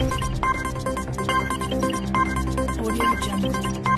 Audio Jungle.